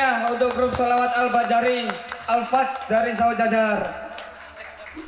Meriah untuk grup Salawat Al-Bajari Al-Fat dari Sawajajar.